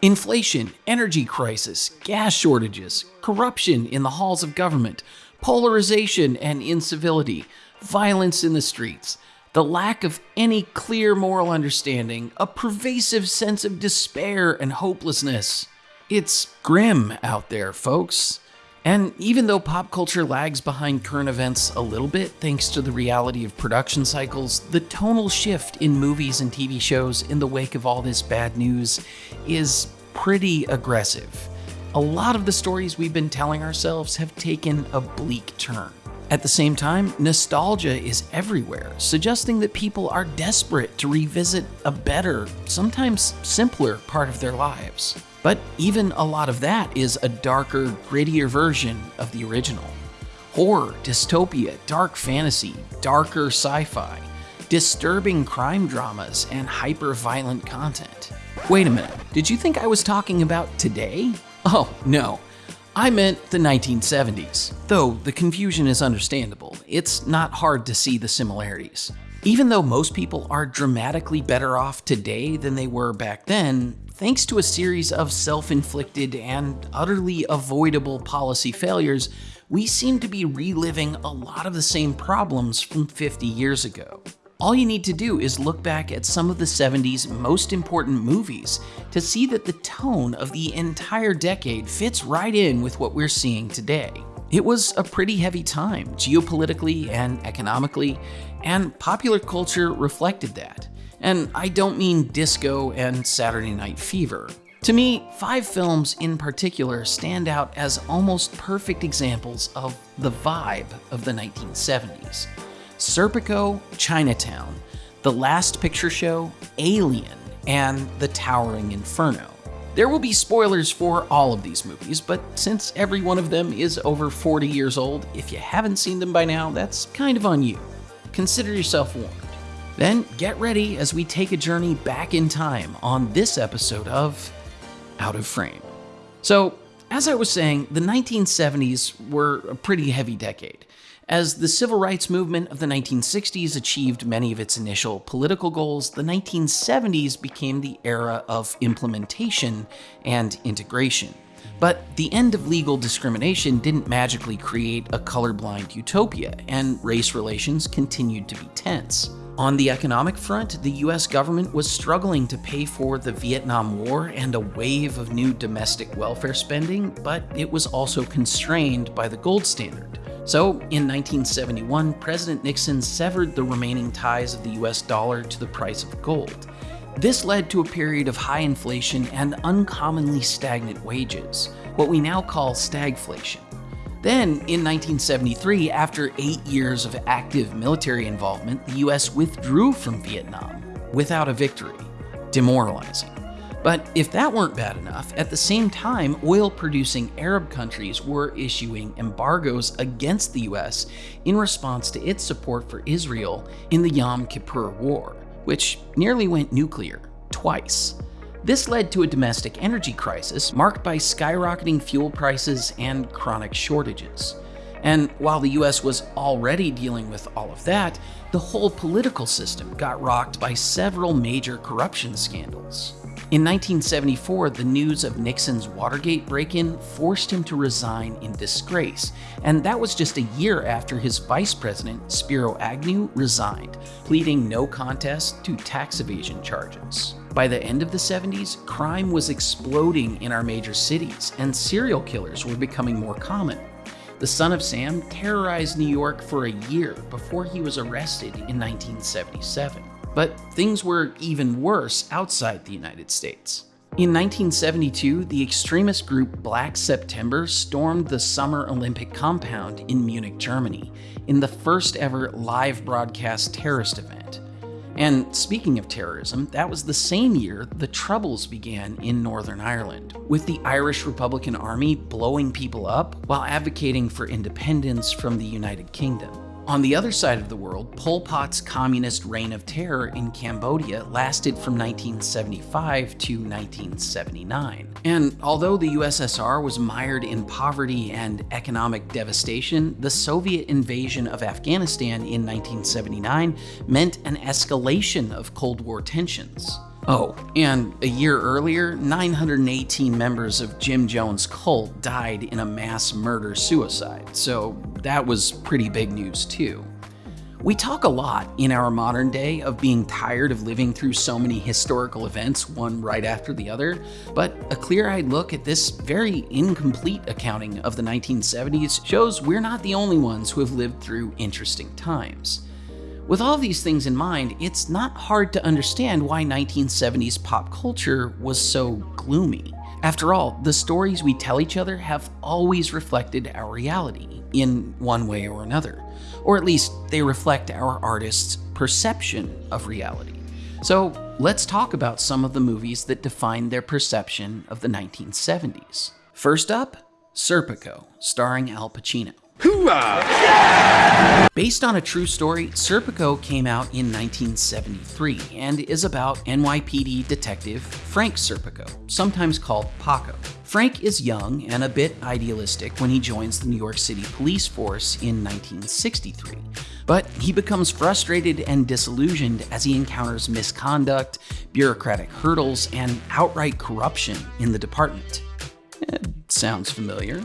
Inflation, energy crisis, gas shortages, corruption in the halls of government, polarization and incivility, violence in the streets, the lack of any clear moral understanding, a pervasive sense of despair and hopelessness. It's grim out there, folks. And even though pop culture lags behind current events a little bit thanks to the reality of production cycles, the tonal shift in movies and TV shows in the wake of all this bad news is pretty aggressive. A lot of the stories we've been telling ourselves have taken a bleak turn. At the same time, nostalgia is everywhere, suggesting that people are desperate to revisit a better, sometimes simpler part of their lives. But even a lot of that is a darker, grittier version of the original. Horror, dystopia, dark fantasy, darker sci fi, disturbing crime dramas, and hyper violent content. Wait a minute, did you think I was talking about today? Oh, no. I meant the 1970s. Though the confusion is understandable, it's not hard to see the similarities. Even though most people are dramatically better off today than they were back then, thanks to a series of self inflicted and utterly avoidable policy failures, we seem to be reliving a lot of the same problems from 50 years ago. All you need to do is look back at some of the 70s most important movies to see that the tone of the entire decade fits right in with what we're seeing today. It was a pretty heavy time, geopolitically and economically, and popular culture reflected that. And I don't mean disco and Saturday Night Fever. To me, five films in particular stand out as almost perfect examples of the vibe of the 1970s. Serpico, Chinatown, The Last Picture Show, Alien, and The Towering Inferno. There will be spoilers for all of these movies, but since every one of them is over 40 years old, if you haven't seen them by now, that's kind of on you. Consider yourself warned. Then get ready as we take a journey back in time on this episode of Out of Frame. So, as I was saying, the 1970s were a pretty heavy decade. As the civil rights movement of the 1960s achieved many of its initial political goals, the 1970s became the era of implementation and integration. But the end of legal discrimination didn't magically create a colorblind utopia, and race relations continued to be tense. On the economic front, the US government was struggling to pay for the Vietnam War and a wave of new domestic welfare spending, but it was also constrained by the gold standard. So, in 1971, President Nixon severed the remaining ties of the US dollar to the price of gold. This led to a period of high inflation and uncommonly stagnant wages, what we now call stagflation. Then, in 1973, after eight years of active military involvement, the US withdrew from Vietnam without a victory, demoralizing. But if that weren't bad enough, at the same time, oil producing Arab countries were issuing embargoes against the US in response to its support for Israel in the Yom Kippur War, which nearly went nuclear twice. This led to a domestic energy crisis marked by skyrocketing fuel prices and chronic shortages. And while the US was already dealing with all of that, the whole political system got rocked by several major corruption scandals. In 1974, the news of Nixon's Watergate break in forced him to resign in disgrace, and that was just a year after his vice president, Spiro Agnew, resigned, pleading no contest to tax evasion charges. By the end of the 70s, crime was exploding in our major cities, and serial killers were becoming more common. The son of Sam terrorized New York for a year before he was arrested in 1977. But things were even worse outside the United States. In 1972, the extremist group Black September stormed the Summer Olympic compound in Munich, Germany, in the first ever live broadcast terrorist event. And speaking of terrorism, that was the same year the Troubles began in Northern Ireland, with the Irish Republican Army blowing people up while advocating for independence from the United Kingdom. On the other side of the world, Pol Pot's communist reign of terror in Cambodia lasted from 1975 to 1979. And although the USSR was mired in poverty and economic devastation, the Soviet invasion of Afghanistan in 1979 meant an escalation of Cold War tensions. Oh, and a year earlier, 918 members of Jim Jones' cult died in a mass murder suicide, so that was pretty big news too. We talk a lot in our modern day of being tired of living through so many historical events, one right after the other, but a clear eyed look at this very incomplete accounting of the 1970s shows we're not the only ones who have lived through interesting times. With all these things in mind, it's not hard to understand why 1970s pop culture was so gloomy. After all, the stories we tell each other have always reflected our reality in one way or another, or at least they reflect our artists' perception of reality. So let's talk about some of the movies that defined their perception of the 1970s. First up, Serpico, starring Al Pacino. Hoorah! Based on a true story, Serpico came out in 1973 and is about NYPD detective Frank Serpico, sometimes called Paco. Frank is young and a bit idealistic when he joins the New York City police force in 1963. But he becomes frustrated and disillusioned as he encounters misconduct, bureaucratic hurdles, and outright corruption in the department. Sounds familiar.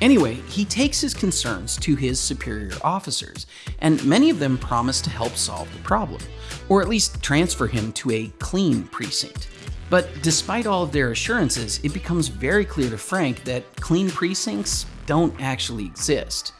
Anyway, he takes his concerns to his superior officers, and many of them promise to help solve the problem, or at least transfer him to a clean precinct. But despite all of their assurances, it becomes very clear to Frank that clean precincts don't actually exist.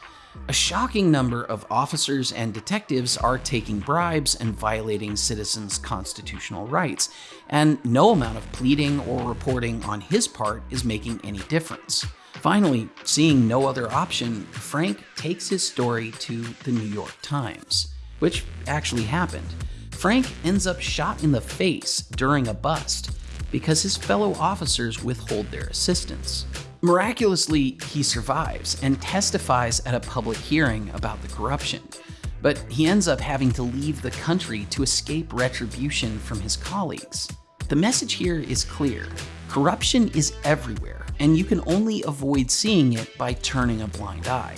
A shocking number of officers and detectives are taking bribes and violating citizens' constitutional rights, and no amount of pleading or reporting on his part is making any difference. Finally, seeing no other option, Frank takes his story to the New York Times, which actually happened. Frank ends up shot in the face during a bust because his fellow officers withhold their assistance. Miraculously, he survives and testifies at a public hearing about the corruption, but he ends up having to leave the country to escape retribution from his colleagues. The message here is clear. Corruption is everywhere, and you can only avoid seeing it by turning a blind eye.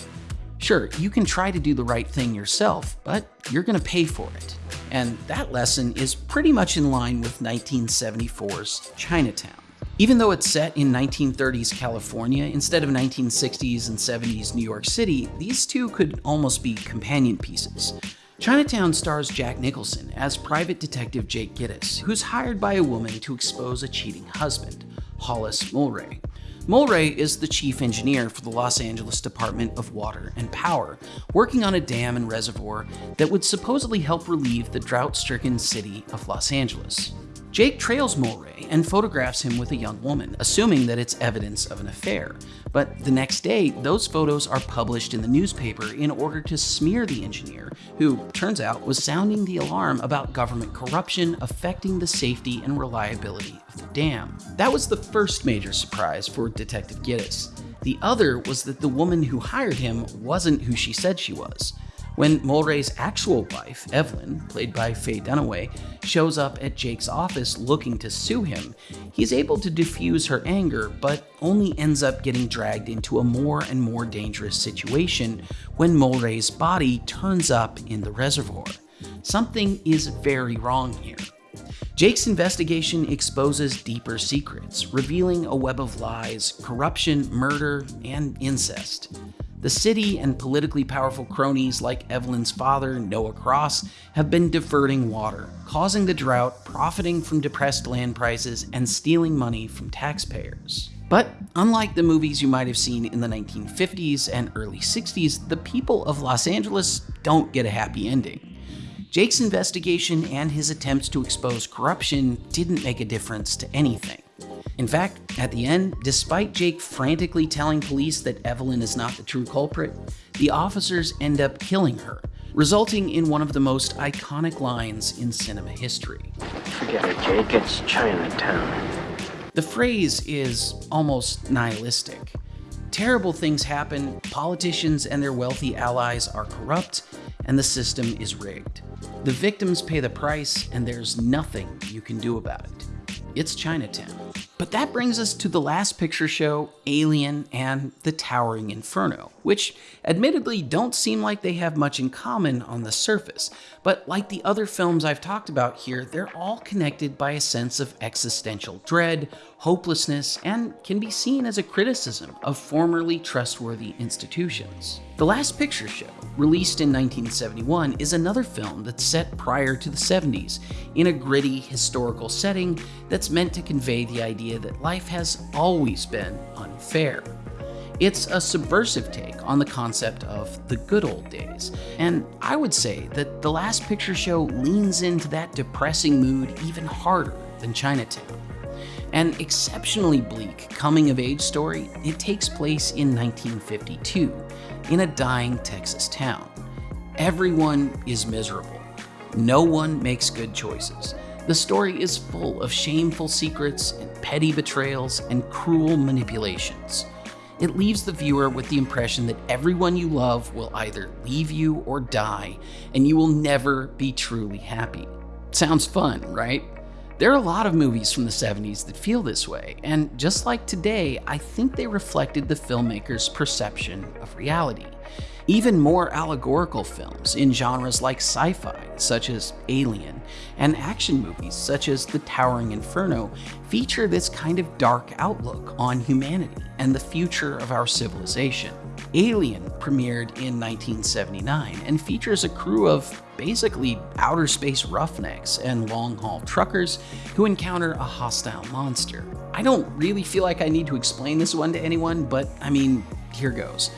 Sure, you can try to do the right thing yourself, but you're going to pay for it. And that lesson is pretty much in line with 1974's Chinatown. Even though it's set in 1930s California instead of 1960s and 70s New York City, these two could almost be companion pieces. Chinatown stars Jack Nicholson as private detective Jake Gittes, who's hired by a woman to expose a cheating husband, Hollis Mulwray. Mulwray is the chief engineer for the Los Angeles Department of Water and Power, working on a dam and reservoir that would supposedly help relieve the drought-stricken city of Los Angeles. Jake trails Mulwray and photographs him with a young woman, assuming that it's evidence of an affair. But the next day, those photos are published in the newspaper in order to smear the engineer, who, turns out, was sounding the alarm about government corruption affecting the safety and reliability of the dam. That was the first major surprise for Detective Gittes. The other was that the woman who hired him wasn't who she said she was. When Mulwray's actual wife, Evelyn, played by Faye Dunaway, shows up at Jake's office looking to sue him, he's able to diffuse her anger, but only ends up getting dragged into a more and more dangerous situation when Mulwray's body turns up in the reservoir. Something is very wrong here. Jake's investigation exposes deeper secrets, revealing a web of lies, corruption, murder, and incest. The city and politically powerful cronies like Evelyn's father, Noah Cross, have been diverting water, causing the drought, profiting from depressed land prices, and stealing money from taxpayers. But unlike the movies you might have seen in the 1950s and early 60s, the people of Los Angeles don't get a happy ending. Jake's investigation and his attempts to expose corruption didn't make a difference to anything. In fact, at the end, despite Jake frantically telling police that Evelyn is not the true culprit, the officers end up killing her, resulting in one of the most iconic lines in cinema history. Forget it, Jake, it's Chinatown. The phrase is almost nihilistic. Terrible things happen, politicians and their wealthy allies are corrupt, and the system is rigged. The victims pay the price, and there's nothing you can do about it. It's Chinatown. But that brings us to the last picture show, Alien and The Towering Inferno, which admittedly don't seem like they have much in common on the surface, but like the other films I've talked about here, they're all connected by a sense of existential dread, hopelessness, and can be seen as a criticism of formerly trustworthy institutions. The Last Picture Show, released in 1971, is another film that's set prior to the 70s in a gritty historical setting that's meant to convey the idea that life has always been unfair. It's a subversive take on the concept of the good old days, and I would say that The Last Picture Show leans into that depressing mood even harder than Chinatown. An exceptionally bleak coming of age story, it takes place in 1952 in a dying Texas town. Everyone is miserable. No one makes good choices. The story is full of shameful secrets and petty betrayals and cruel manipulations. It leaves the viewer with the impression that everyone you love will either leave you or die, and you will never be truly happy. Sounds fun, right? There are a lot of movies from the 70s that feel this way, and just like today, I think they reflected the filmmaker's perception of reality. Even more allegorical films in genres like sci fi, such as Alien, and action movies such as The Towering Inferno feature this kind of dark outlook on humanity and the future of our civilization. Alien premiered in 1979 and features a crew of basically outer space roughnecks and long haul truckers who encounter a hostile monster. I don't really feel like I need to explain this one to anyone, but I mean, here goes.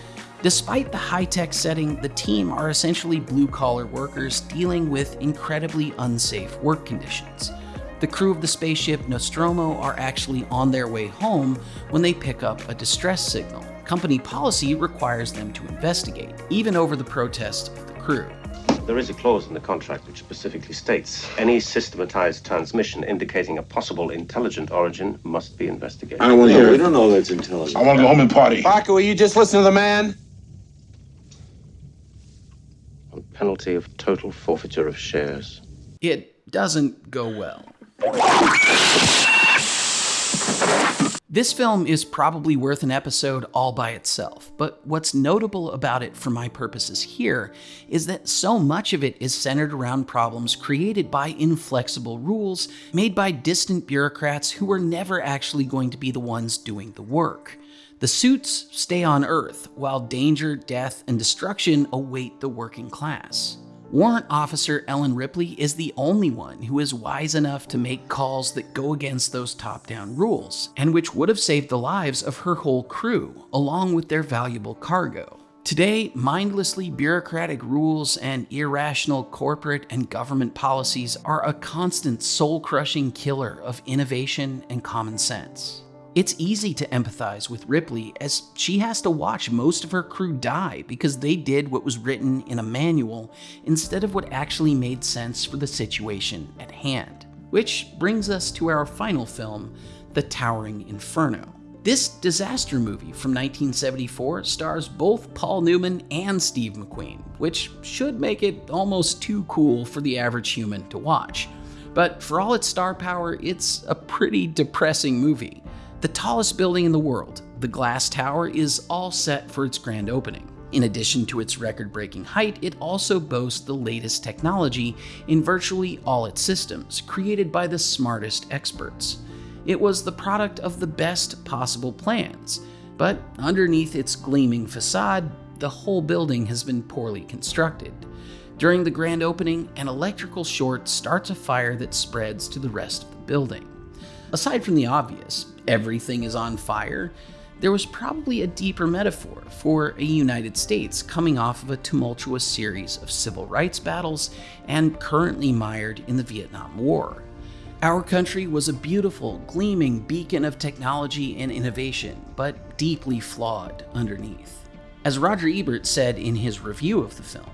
Despite the high tech setting, the team are essentially blue collar workers dealing with incredibly unsafe work conditions. The crew of the spaceship Nostromo are actually on their way home when they pick up a distress signal. Company policy requires them to investigate, even over the protest of the crew. There is a clause in the contract which specifically states any systematized transmission indicating a possible intelligent origin must be investigated. I don't want to No, hear we it. don't know that's intelligent. I want to go home and party. Parker, will you just listen to the man? On penalty of total forfeiture of shares. It doesn't go well. This film is probably worth an episode all by itself, but what's notable about it for my purposes here is that so much of it is centered around problems created by inflexible rules made by distant bureaucrats who were never actually going to be the ones doing the work. The suits stay on Earth, while danger, death, and destruction await the working class. Warrant Officer Ellen Ripley is the only one who is wise enough to make calls that go against those top down rules, and which would have saved the lives of her whole crew, along with their valuable cargo. Today, mindlessly bureaucratic rules and irrational corporate and government policies are a constant soul crushing killer of innovation and common sense. It's easy to empathize with Ripley as she has to watch most of her crew die because they did what was written in a manual instead of what actually made sense for the situation at hand. Which brings us to our final film, The Towering Inferno. This disaster movie from 1974 stars both Paul Newman and Steve McQueen, which should make it almost too cool for the average human to watch. But for all its star power, it's a pretty depressing movie. The tallest building in the world, the Glass Tower, is all set for its grand opening. In addition to its record breaking height, it also boasts the latest technology in virtually all its systems, created by the smartest experts. It was the product of the best possible plans, but underneath its gleaming facade, the whole building has been poorly constructed. During the grand opening, an electrical short starts a fire that spreads to the rest of the building. Aside from the obvious, everything is on fire, there was probably a deeper metaphor for a United States coming off of a tumultuous series of civil rights battles and currently mired in the Vietnam War. Our country was a beautiful, gleaming beacon of technology and innovation, but deeply flawed underneath. As Roger Ebert said in his review of the film,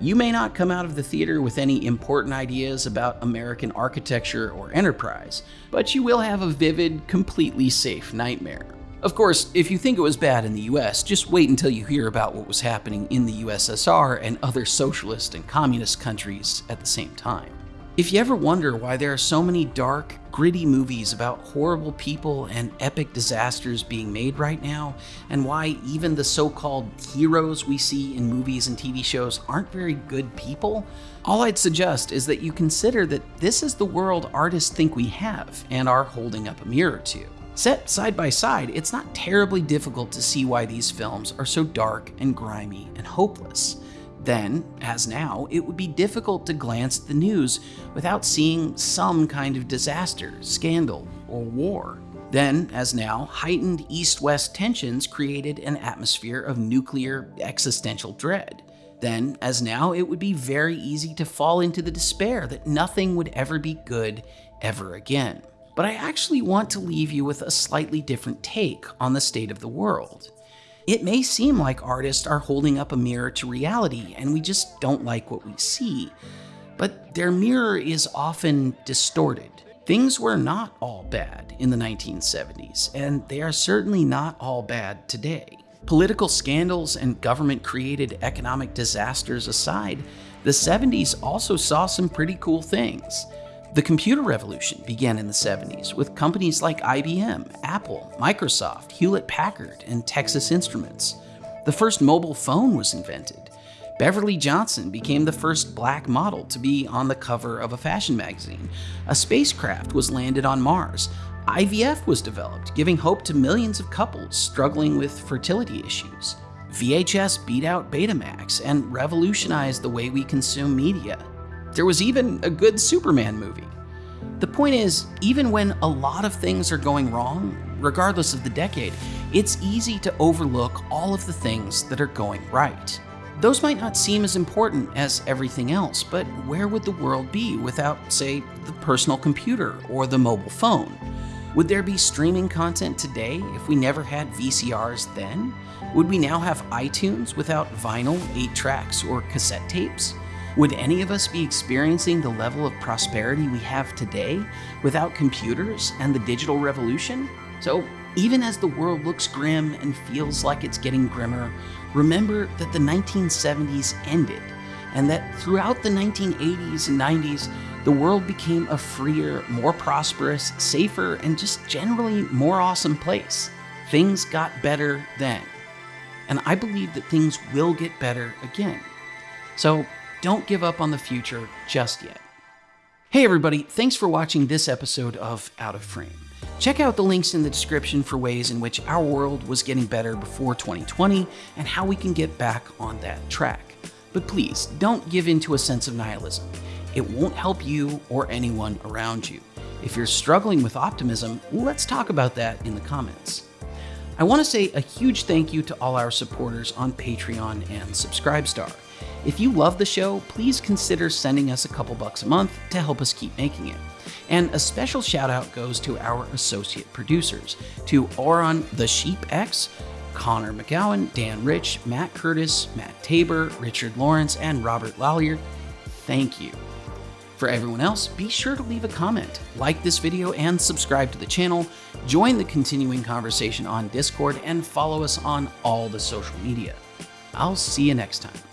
you may not come out of the theater with any important ideas about American architecture or enterprise, but you will have a vivid, completely safe nightmare. Of course, if you think it was bad in the US, just wait until you hear about what was happening in the USSR and other socialist and communist countries at the same time. If you ever wonder why there are so many dark, gritty movies about horrible people and epic disasters being made right now, and why even the so called heroes we see in movies and TV shows aren't very good people, all I'd suggest is that you consider that this is the world artists think we have and are holding up a mirror to. Set side by side, it's not terribly difficult to see why these films are so dark and grimy and hopeless. Then, as now, it would be difficult to glance at the news without seeing some kind of disaster, scandal, or war. Then, as now, heightened east west tensions created an atmosphere of nuclear existential dread. Then, as now, it would be very easy to fall into the despair that nothing would ever be good ever again. But I actually want to leave you with a slightly different take on the state of the world. It may seem like artists are holding up a mirror to reality and we just don't like what we see, but their mirror is often distorted. Things were not all bad in the 1970s, and they are certainly not all bad today. Political scandals and government created economic disasters aside, the 70s also saw some pretty cool things. The computer revolution began in the 70s with companies like IBM, Apple, Microsoft, Hewlett Packard, and Texas Instruments. The first mobile phone was invented. Beverly Johnson became the first black model to be on the cover of a fashion magazine. A spacecraft was landed on Mars. IVF was developed, giving hope to millions of couples struggling with fertility issues. VHS beat out Betamax and revolutionized the way we consume media. There was even a good Superman movie. The point is, even when a lot of things are going wrong, regardless of the decade, it's easy to overlook all of the things that are going right. Those might not seem as important as everything else, but where would the world be without, say, the personal computer or the mobile phone? Would there be streaming content today if we never had VCRs then? Would we now have iTunes without vinyl, 8 tracks, or cassette tapes? Would any of us be experiencing the level of prosperity we have today without computers and the digital revolution? So, even as the world looks grim and feels like it's getting grimmer, remember that the 1970s ended and that throughout the 1980s and 90s, the world became a freer, more prosperous, safer, and just generally more awesome place. Things got better then. And I believe that things will get better again. So don't give up on the future just yet. Hey, everybody, thanks for watching this episode of Out of Frame. Check out the links in the description for ways in which our world was getting better before 2020 and how we can get back on that track. But please, don't give in to a sense of nihilism. It won't help you or anyone around you. If you're struggling with optimism, let's talk about that in the comments. I want to say a huge thank you to all our supporters on Patreon and Subscribestar. If you love the show, please consider sending us a couple bucks a month to help us keep making it. And a special shout out goes to our associate producers, to Oron the Sheep X, Connor McGowan, Dan Rich, Matt Curtis, Matt Tabor, Richard Lawrence, and Robert Lallier. Thank you. For everyone else, be sure to leave a comment, like this video, and subscribe to the channel, join the continuing conversation on Discord, and follow us on all the social media. I'll see you next time.